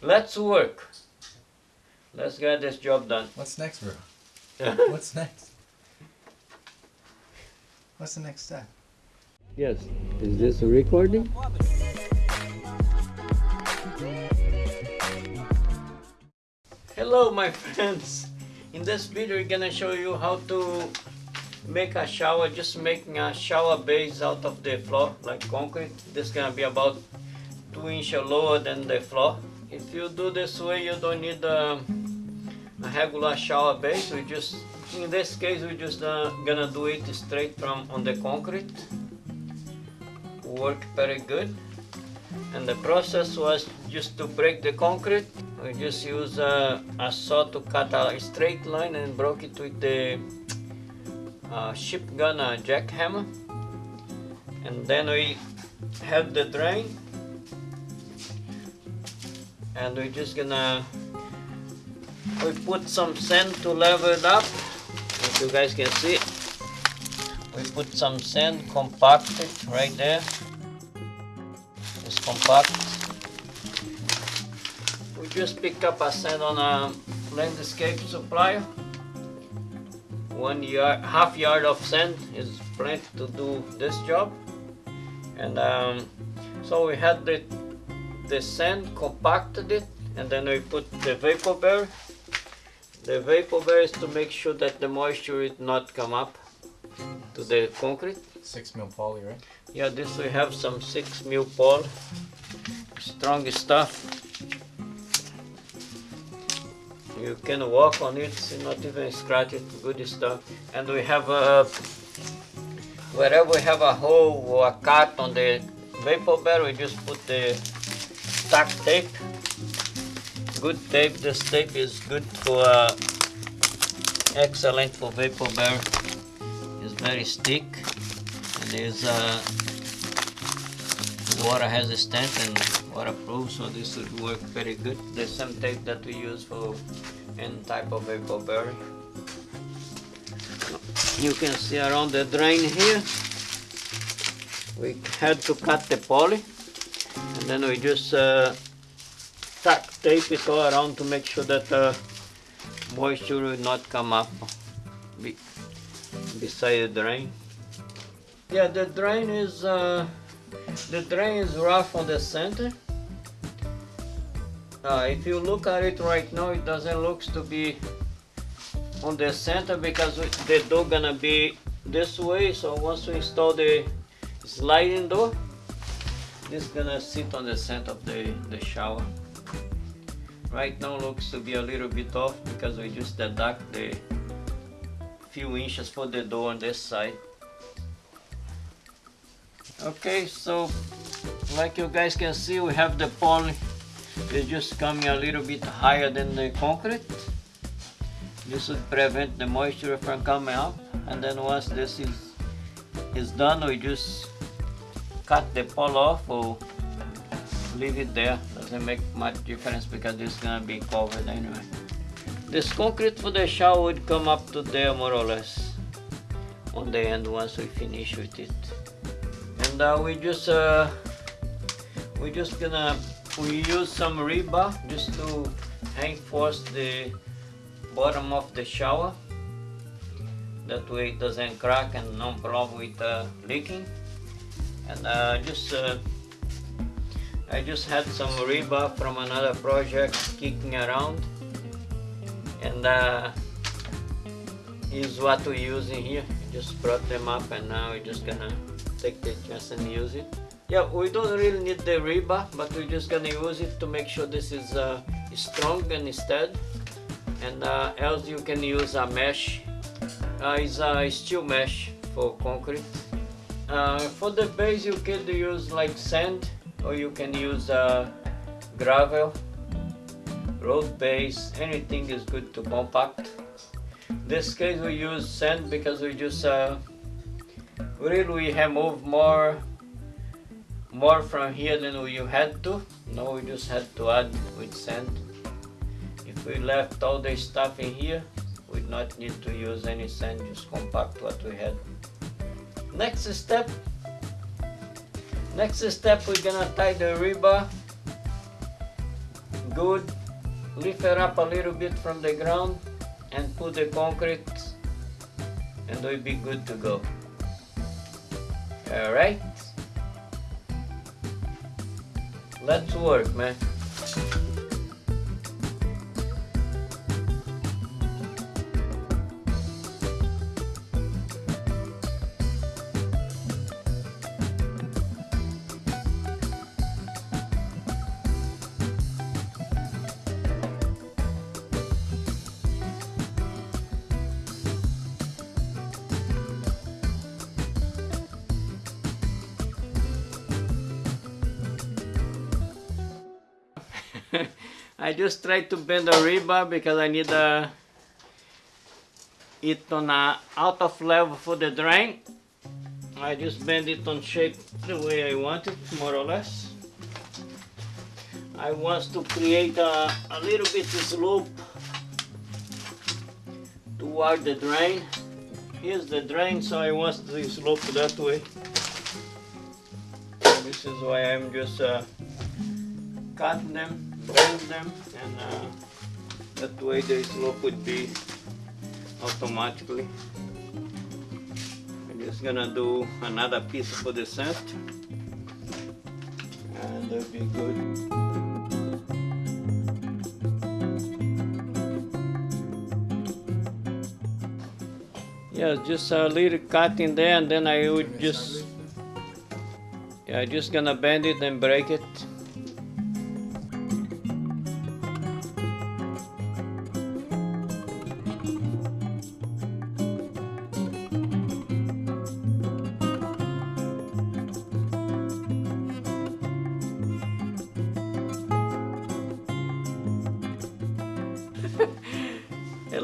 Let's work. Let's get this job done. What's next, bro? What's next? What's the next step? Yes. Is this a recording? Hello my friends. In this video we're gonna show you how to make a shower, just making a shower base out of the floor like concrete. This is gonna be about two inches lower than the floor. If you do this way you don't need a, a regular shower base. We just in this case we're just uh, gonna do it straight from on the concrete. Work very good. And the process was just to break the concrete. We just use a, a saw to cut a straight line and broke it with the uh, ship gun uh, jackhammer. And then we have the drain. And we're just gonna we put some sand to level it up. If you guys can see, we put some sand compacted right there. It's compact. We just pick up a sand on a landscape supplier. One yard, half yard of sand is plenty to do this job. And um, so we had the the sand compacted it, and then we put the vapor barrier. The vapor barrier is to make sure that the moisture will not come up to the concrete. Six mil poly, right? Yeah, this we have some 6 mil poly, strong stuff. You can walk on it, not even scratch it, good stuff. And we have a, wherever we have a hole or a cut on the vapor barrel, we just put the Tuck Tape. Good tape, this tape is good for, uh, excellent for vapor barrel. It's very stick. And is uh, water stent and waterproof so this would work very good. The same tape that we use for any type of vapor barrier you can see around the drain here. We had to cut the poly then we just uh, Tuck Tape it all around to make sure that uh, moisture will not come up be beside the drain yeah, the drain is uh, the drain is rough on the center. Uh, if you look at it right now, it doesn't look to be on the center because the door gonna be this way. So once we install the sliding door, this is gonna sit on the center of the the shower. Right now looks to be a little bit off because we just deduct the few inches for the door on this side. Okay, so like you guys can see, we have the poly is just coming a little bit higher than the concrete. This would prevent the moisture from coming up. And then once this is is done, we just cut the pole off or leave it there. Doesn't make much difference because it's gonna be covered anyway. This concrete for the shower would come up to there more or less on the end once we finish with it and uh, we just uh, we just gonna we use some rebar just to reinforce the bottom of the shower that way it doesn't crack and no problem with uh, leaking and uh, just uh, I just had some rebar from another project kicking around and uh, is what we use in here just brought them up and now we're just gonna take the chance and use it. Yeah, we don't really need the rebar, but we're just gonna use it to make sure this is uh, strong and steady. And uh, else you can use a mesh. Uh, it's a steel mesh for concrete. Uh, for the base you can use like sand or you can use uh, gravel, road base, anything is good to compact. This case we use sand because we just uh, really we have moved more more from here than we had to. No we just had to add with sand. If we left all the stuff in here we'd not need to use any sand just compact what we had next step next step we're gonna tie the rebar good, lift it up a little bit from the ground and put the concrete and we'll be good to go. Alright? Let's work, man. I just tried to bend the rebar because I need uh, it on a out of level for the drain. I just bend it on shape the way I want it, more or less. I want to create a, a little bit slope toward the drain. Here's the drain, so I want the slope that way. This is why I'm just uh, cutting them bend them and uh, that way the slope would be automatically. I'm just gonna do another piece for the center and that'll be good. Yeah, just a little cut in there and then I would just yeah, just gonna bend it and break it.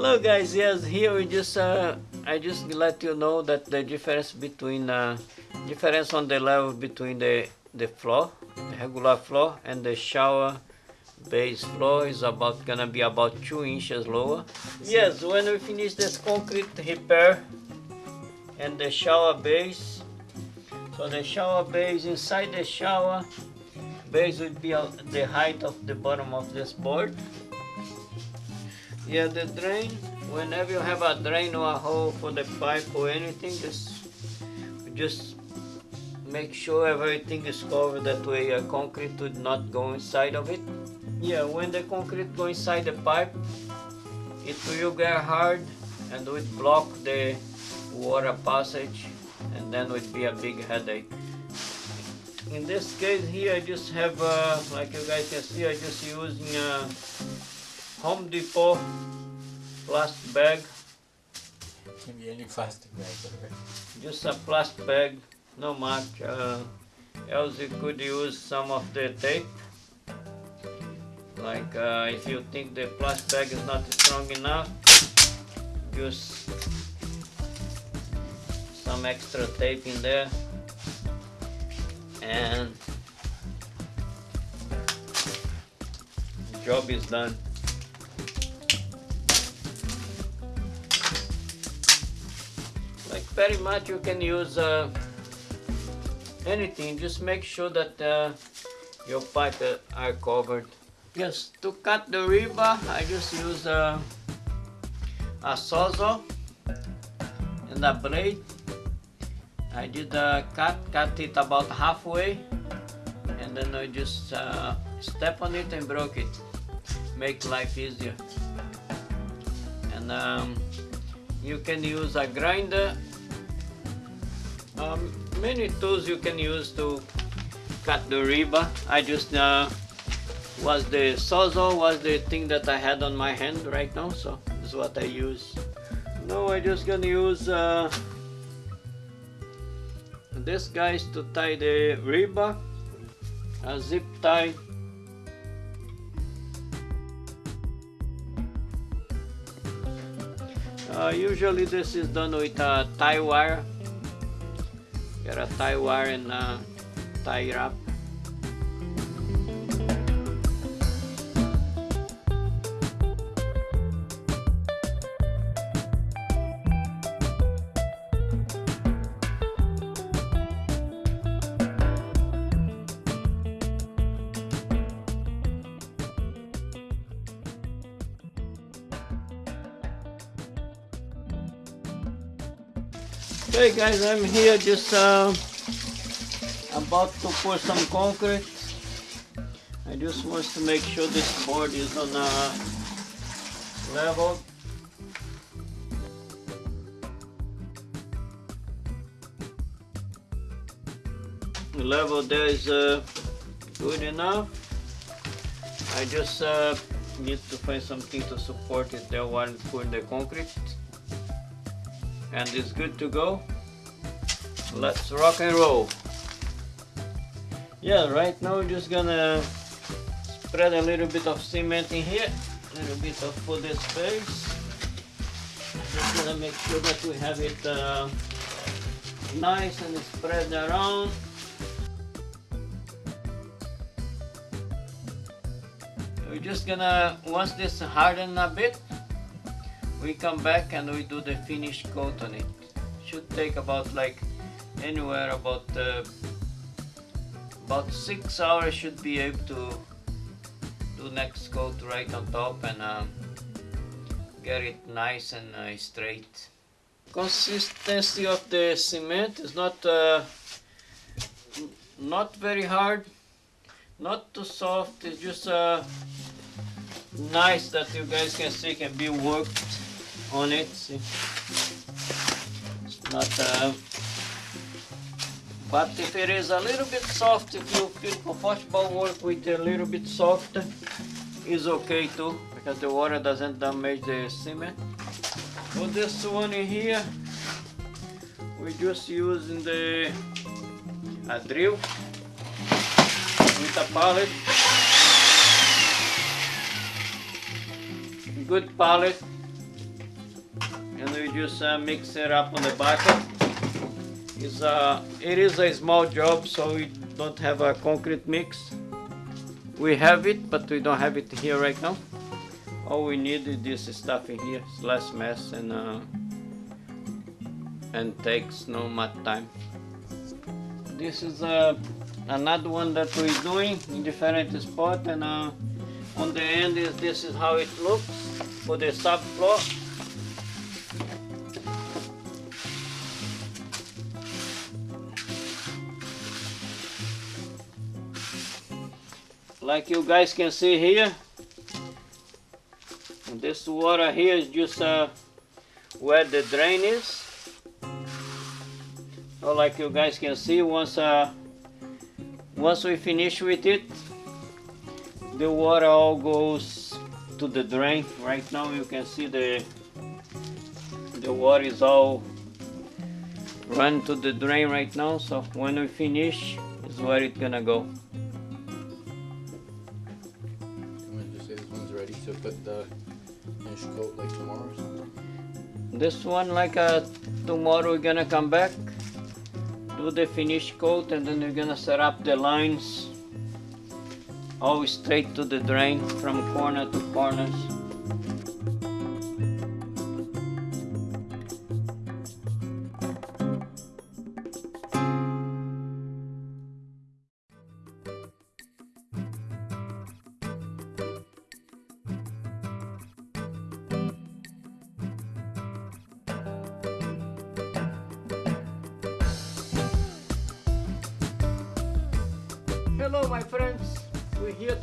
Hello guys, yes, here we just, uh, I just let you know that the difference between, uh, difference on the level between the, the floor, the regular floor and the shower base floor is about, gonna be about two inches lower. Yes, when we finish this concrete repair and the shower base, so the shower base, inside the shower base would be the height of the bottom of this board. Yeah, the drain, whenever you have a drain or a hole for the pipe or anything, just just make sure everything is covered that way a concrete would not go inside of it. Yeah, when the concrete go inside the pipe, it will get hard and would block the water passage and then would be a big headache. In this case here I just have, uh, like you guys can see, I just using uh, Home Depot plastic bag, Can be any plastic bag, just a plastic bag, no much. Uh, else you could use some of the tape. Like uh, if you think the plastic bag is not strong enough, use some extra tape in there and job is done. Very much you can use uh, anything. Just make sure that uh, your pipe uh, are covered. Yes to cut the rebar I just use uh, a sawzall and a blade. I did uh, cut cut it about halfway and then I just uh, step on it and broke it. Make life easier. And um, you can use a grinder um, many tools you can use to cut the riba. I just uh, was the sawzall was the thing that I had on my hand right now so this is what I use now I just gonna use uh, this guys to tie the riba, a zip tie Uh, usually this is done with a tie wire. Get a tie wire and tie it Okay guys, I'm here just uh, about to pour some concrete. I just want to make sure this board is on a level. The level there is uh, good enough. I just uh, need to find something to support it there while putting the concrete. And it's good to go. Let's rock and roll. Yeah, right now we're just gonna spread a little bit of cement in here, a little bit of for the space. Just gonna make sure that we have it uh, nice and spread around. We're just gonna, once this harden a bit, we come back and we do the finish coat on it. Should take about like anywhere about uh, about six hours should be able to do next coat right on top and um, get it nice and uh, straight. Consistency of the cement is not uh, not very hard, not too soft. It's just uh, nice that you guys can see can be worked on it. See? It's not. But if it is a little bit soft, if you feel comfortable work with a little bit soft, is okay too, because the water doesn't damage the cement. For this one here, we just using the a drill with a pallet. Good pallet, and we just uh, mix it up on the bucket is a, it is a small job so we don't have a concrete mix. We have it but we don't have it here right now. All we need is this stuff in here it's less mess and uh, and takes no much time. This is uh, another one that we're doing in different spot and uh, on the end is this is how it looks for the subfloor like you guys can see here this water here is just uh, where the drain is. So like you guys can see once uh, once we finish with it the water all goes to the drain. Right now you can see the the water is all run to the drain right now. So when we finish is where it's gonna go This one like uh, tomorrow we're gonna come back, do the finish coat and then we're gonna set up the lines all straight to the drain from corner to corners.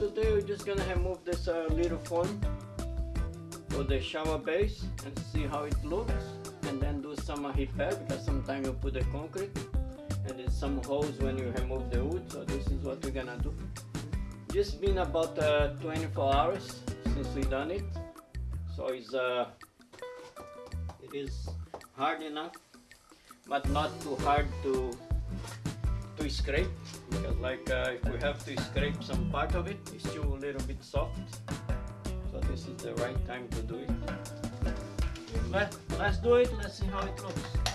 Today, we're just gonna remove this uh, little foam for the shower base and see how it looks and then do some repair because sometimes you put the concrete and there's some holes when you remove the wood so this is what we're gonna do. Just been about uh, 24 hours since we done it so it's uh, it is hard enough but not too hard to to scrape. Because like uh, if we have to scrape some part of it it's still a little bit soft. So this is the right time to do it. Let, let's do it. Let's see how it looks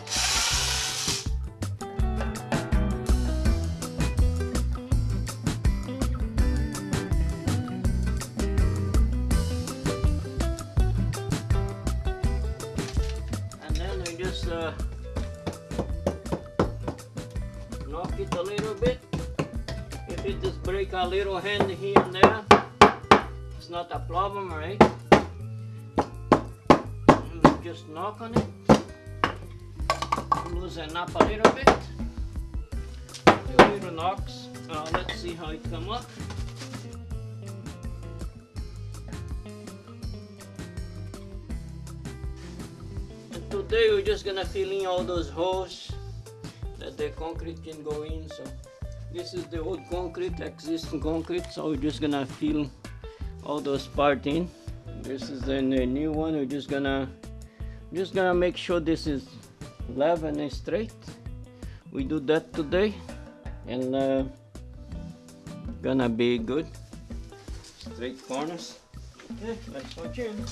a little hand here and there, it's not a problem, right? Just knock on it. loosen up a little bit. A little knocks. Uh, let's see how it come up. And today we're just gonna fill in all those holes that the concrete can go in. So this is the old concrete, existing concrete. So we're just gonna fill all those part in. This is the new one. We're just gonna just gonna make sure this is level and straight. We do that today, and uh, gonna be good. Straight corners. Okay, let's watch in.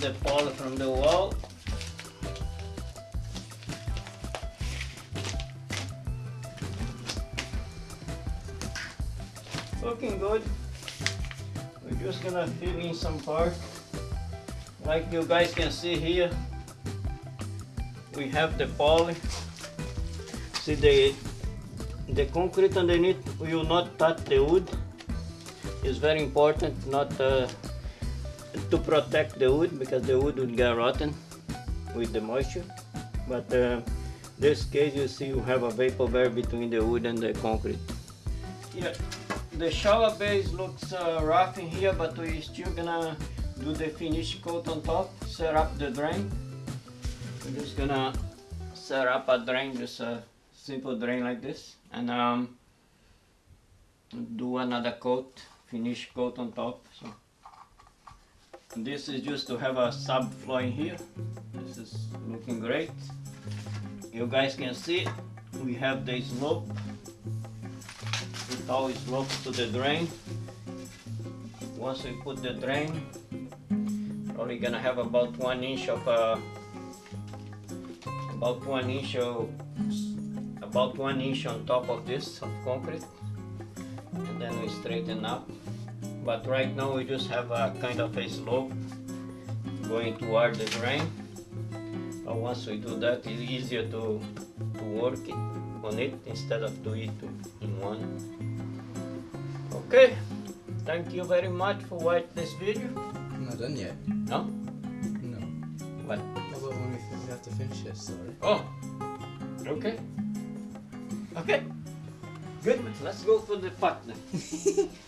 The pole from the wall. Looking good. We're just gonna fill in some part. Like you guys can see here, we have the poly. See the the concrete underneath will not touch the wood. It's very important not uh, to protect the wood because the wood would get rotten with the moisture. But uh, this case you see you have a vapor barrier between the wood and the concrete. Yeah, the shower base looks uh, rough in here, but we're still gonna do the finish coat on top, set up the drain. We're just gonna set up a drain, just a simple drain like this, and um, do another coat, finish coat on top. So. This is just to have a subfloor in here. This is looking great. You guys can see we have the slope. It always slopes to the drain. Once we put the drain, we're probably gonna have about one inch of uh, about one inch of about one inch on top of this of concrete, and then we straighten up but right now we just have a kind of a slope going toward the drain. But once we do that it's easier to, to work it on it instead of do it in one. Okay thank you very much for watching this video. I'm not done yet. no? No. what? How about when we, we have to finish this, sorry? oh okay. Okay. Good let's go for the then